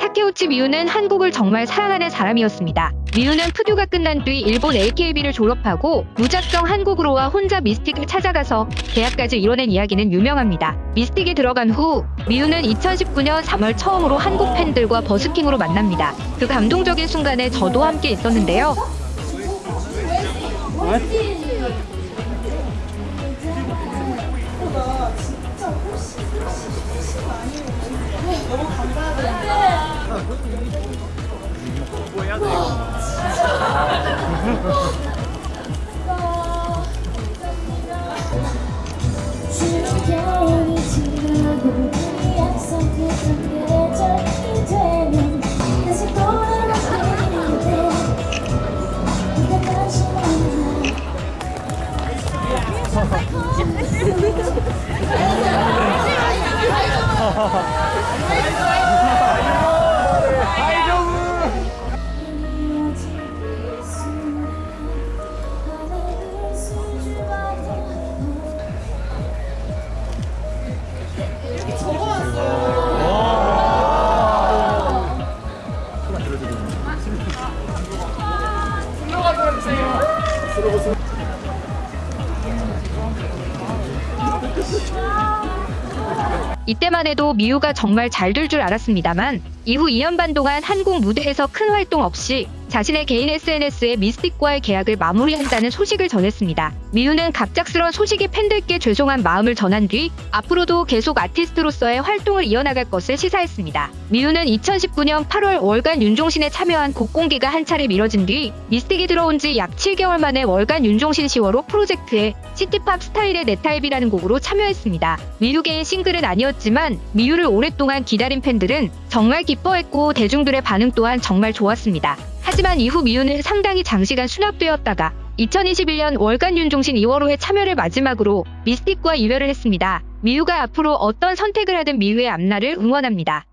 타케우치 미우는 한국을 정말 사랑하는 사람이었습니다. 미우는 푸듀가 끝난 뒤 일본 AKB를 졸업하고 무작정 한국으로 와 혼자 미스틱을 찾아가서 계약까지 이뤄낸 이야기는 유명합니다. 미스틱에 들어간 후 미우는 2019년 3월 처음으로 한국 팬들과 버스킹으로 만납니다. 그 감동적인 순간에 저도 함께 있었는데요. 약 다시 돌아오게 돼 이어 이때만 해도 미우가 정말 잘 될 줄 알았습니다만 이후 2년 반 동안 한국 무대에서 큰 활동 없이 자신의 개인 SNS에 미스틱과의 계약을 마무리한다는 소식을 전했습니다. 미우는 갑작스런 소식에 팬들께 죄송한 마음을 전한 뒤 앞으로도 계속 아티스트로서의 활동을 이어나갈 것을 시사했습니다. 미우는 2019년 8월 월간 윤종신에 참여한 곡 공개가 한 차례 미뤄진 뒤 미스틱에 들어온 지 약 7개월 만에 월간 윤종신 10월호 프로젝트에 city pop 스타일의 내 타입이라는 곡으로 참여했습니다. 미우계의 싱글은 아니었지만 미우를 오랫동안 기다린 팬들은 정말 기뻐했고 대중들의 반응 또한 정말 좋았습니다. 하지만 이후 미우는 상당히 장시간 수납되었다가 2021년 월간 윤종신 2월호에 참여를 마지막으로 미스틱과 이별을 했습니다. 미우가 앞으로 어떤 선택을 하든 미우의 앞날을 응원합니다.